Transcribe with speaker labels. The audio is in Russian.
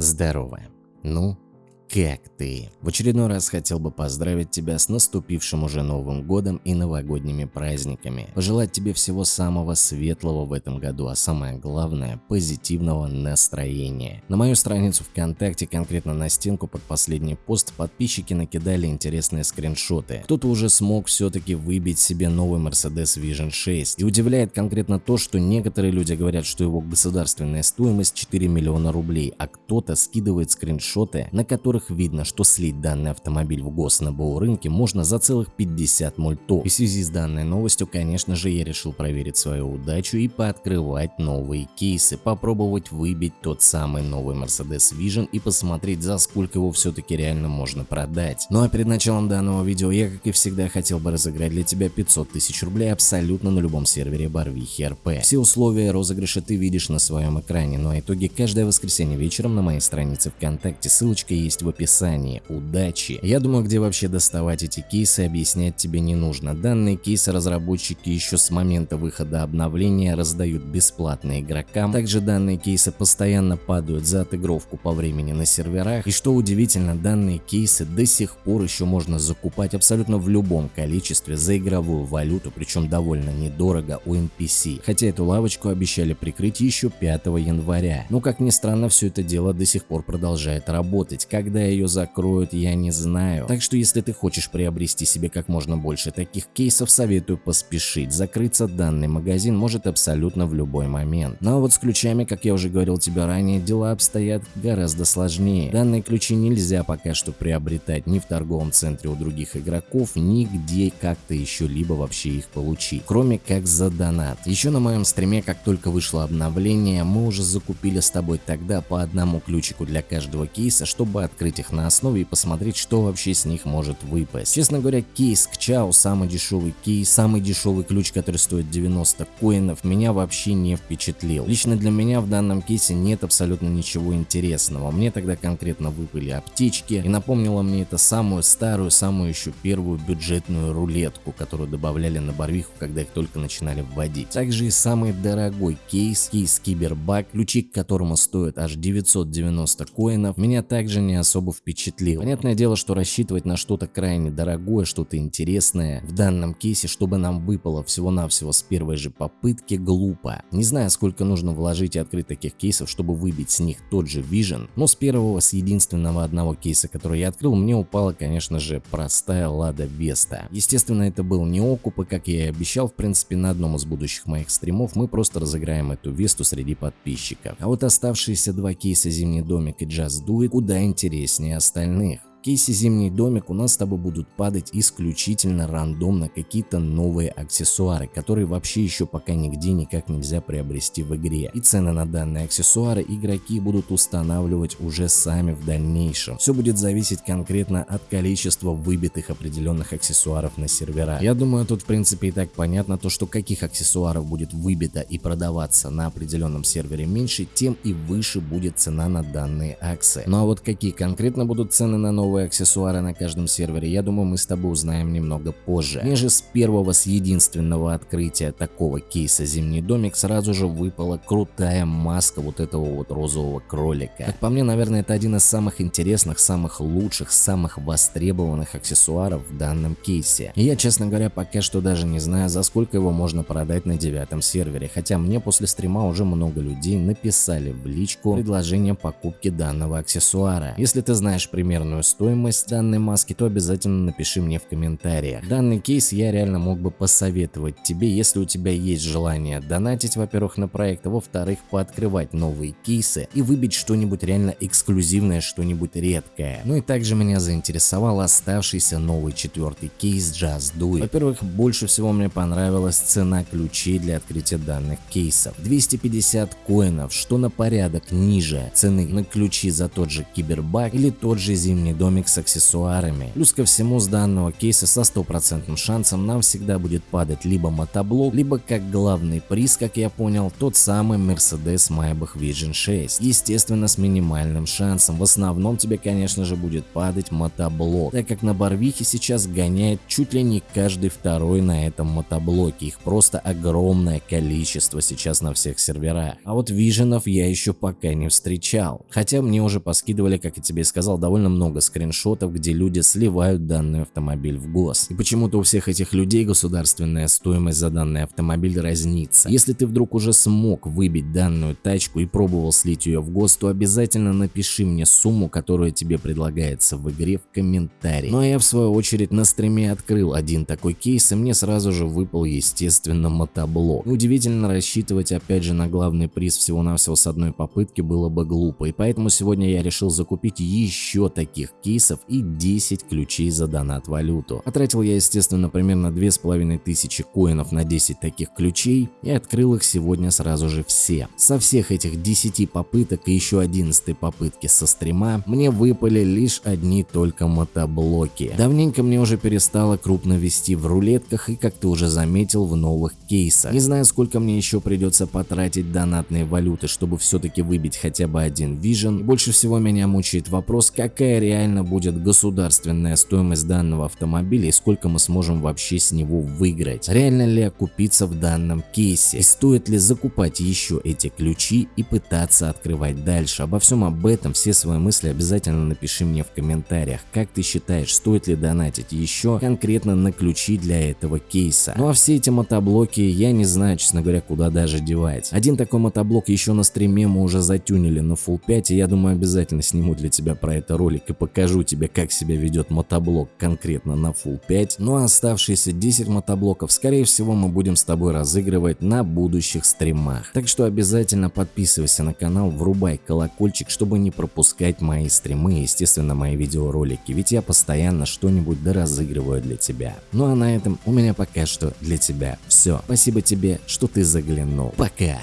Speaker 1: Здорово. Ну, как ты? В очередной раз хотел бы поздравить тебя с наступившим уже Новым Годом и новогодними праздниками. Пожелать тебе всего самого светлого в этом году, а самое главное – позитивного настроения. На мою страницу ВКонтакте, конкретно на стенку под последний пост, подписчики накидали интересные скриншоты. Кто-то уже смог все-таки выбить себе новый Mercedes Vision 6. И удивляет конкретно то, что некоторые люди говорят, что его государственная стоимость 4 миллиона рублей, а кто-то скидывает скриншоты, на которых которых видно, что слить данный автомобиль в гос на БУ рынке можно за целых 50 мультов. И в связи с данной новостью, конечно же, я решил проверить свою удачу и пооткрывать новые кейсы, попробовать выбить тот самый новый Mercedes Vision и посмотреть, за сколько его все-таки реально можно продать. Ну а перед началом данного видео я, как и всегда, хотел бы разыграть для тебя 500 тысяч рублей абсолютно на любом сервере Барвихи РП. Все условия розыгрыша ты видишь на своем экране, ну а итоги каждое воскресенье вечером на моей странице ВКонтакте, ссылочка есть в описании. Удачи! Я думаю, где вообще доставать эти кейсы, объяснять тебе не нужно. Данные кейсы разработчики еще с момента выхода обновления раздают бесплатно игрокам. Также данные кейсы постоянно падают за отыгровку по времени на серверах. И что удивительно, данные кейсы до сих пор еще можно закупать абсолютно в любом количестве за игровую валюту, причем довольно недорого у NPC. Хотя эту лавочку обещали прикрыть еще 5 января. Но как ни странно, все это дело до сих пор продолжает работать. Когда когда ее закроют, я не знаю. Так что если ты хочешь приобрести себе как можно больше таких кейсов, советую поспешить. Закрыться данный магазин может абсолютно в любой момент. Но вот с ключами, как я уже говорил тебе ранее, дела обстоят гораздо сложнее. Данные ключи нельзя пока что приобретать ни в торговом центре у других игроков, нигде как-то еще либо вообще их получить, кроме как за донат. Еще на моем стриме, как только вышло обновление, мы уже закупили с тобой тогда по одному ключику для каждого кейса, чтобы открыть открыть их на основе и посмотреть, что вообще с них может выпасть. Честно говоря, кейс к Чао, самый дешевый кейс, самый дешевый ключ, который стоит 90 коинов, меня вообще не впечатлил. Лично для меня в данном кейсе нет абсолютно ничего интересного. Мне тогда конкретно выпали аптечки и напомнило мне это самую старую, самую еще первую бюджетную рулетку, которую добавляли на барвиху, когда их только начинали вводить. Также и самый дорогой кейс, кейс Кибербак, ключи к которому стоят аж 990 коинов, меня также не особо особо впечатлил. Понятное дело, что рассчитывать на что-то крайне дорогое, что-то интересное в данном кейсе, чтобы нам выпало всего-навсего с первой же попытки, глупо. Не знаю, сколько нужно вложить и открыть таких кейсов, чтобы выбить с них тот же Vision, но с первого, с единственного одного кейса, который я открыл, мне упала, конечно же, простая Лада Веста. Естественно, это был не окуп, и как я и обещал, в принципе, на одном из будущих моих стримов мы просто разыграем эту Весту среди подписчиков. А вот оставшиеся два кейса Зимний домик и Just Do It куда интереснее интереснее остальных кейсе «Зимний домик» у нас с тобой будут падать исключительно рандомно какие-то новые аксессуары, которые вообще еще пока нигде никак нельзя приобрести в игре. И цены на данные аксессуары игроки будут устанавливать уже сами в дальнейшем. Все будет зависеть конкретно от количества выбитых определенных аксессуаров на сервера. Я думаю, тут в принципе и так понятно то, что каких аксессуаров будет выбито и продаваться на определенном сервере меньше, тем и выше будет цена на данные акции. Ну а вот какие конкретно будут цены на новые новые аксессуары на каждом сервере, я думаю мы с тобой узнаем немного позже. Мне с первого, с единственного открытия такого кейса Зимний домик сразу же выпала крутая маска вот этого вот розового кролика. Как по мне, наверное, это один из самых интересных, самых лучших, самых востребованных аксессуаров в данном кейсе. И я, честно говоря, пока что даже не знаю, за сколько его можно продать на девятом сервере, хотя мне после стрима уже много людей написали в личку предложение покупки данного аксессуара. Если ты знаешь примерную стоимость, стоимость данной маски, то обязательно напиши мне в комментариях. Данный кейс я реально мог бы посоветовать тебе, если у тебя есть желание донатить, во-первых, на проект, а во-вторых, пооткрывать новые кейсы и выбить что-нибудь реально эксклюзивное, что-нибудь редкое. Ну и также меня заинтересовал оставшийся новый четвертый кейс Just Do It. Во-первых, больше всего мне понравилась цена ключей для открытия данных кейсов. 250 коинов, что на порядок ниже цены на ключи за тот же Кибербаг или тот же Зимний дом домик с аксессуарами. Плюс ко всему с данного кейса со стопроцентным шансом нам всегда будет падать либо мотоблок, либо как главный приз, как я понял, тот самый Mercedes Maybach Vision 6. Естественно с минимальным шансом, в основном тебе конечно же будет падать мотоблок, так как на Барвихе сейчас гоняет чуть ли не каждый второй на этом мотоблоке, их просто огромное количество сейчас на всех серверах. А вот виженов я еще пока не встречал. Хотя мне уже поскидывали, как я тебе и сказал, довольно много скриншотов, где люди сливают данный автомобиль в гос. И почему-то у всех этих людей государственная стоимость за данный автомобиль разнится. Если ты вдруг уже смог выбить данную тачку и пробовал слить ее в гос, то обязательно напиши мне сумму, которая тебе предлагается в игре в комментарии. Ну а я в свою очередь на стриме открыл один такой кейс и мне сразу же выпал естественно мотоблок. Удивительно рассчитывать опять же на главный приз всего-навсего с одной попытки было бы глупо и поэтому сегодня я решил закупить еще таких кейсов и 10 ключей за донат валюту. Потратил я естественно примерно 2500 коинов на 10 таких ключей и открыл их сегодня сразу же все. Со всех этих 10 попыток и еще 11 попытки со стрима мне выпали лишь одни только мотоблоки. Давненько мне уже перестало крупно вести в рулетках и как ты уже заметил в новых кейсах. Не знаю сколько мне еще придется потратить донатные валюты, чтобы все-таки выбить хотя бы один Vision. больше всего меня мучает вопрос, какая реально будет государственная стоимость данного автомобиля и сколько мы сможем вообще с него выиграть. Реально ли окупиться в данном кейсе и стоит ли закупать еще эти ключи и пытаться открывать дальше. Обо всем об этом, все свои мысли обязательно напиши мне в комментариях. Как ты считаешь, стоит ли донатить еще конкретно на ключи для этого кейса? Ну а все эти мотоблоки я не знаю, честно говоря, куда даже девать. Один такой мотоблок еще на стриме мы уже затюнили на Full 5 и я думаю обязательно сниму для тебя про это ролик и покажу тебе как себя ведет мотоблок конкретно на Full 5. Ну а оставшиеся 10 мотоблоков скорее всего мы будем с тобой разыгрывать на будущих стримах. Так что обязательно подписывайся на канал, врубай колокольчик, чтобы не пропускать мои стримы и естественно мои видеоролики, ведь я постоянно что-нибудь доразыгрываю для тебя. Ну а на этом у меня пока что для тебя все. Спасибо тебе, что ты заглянул. Пока!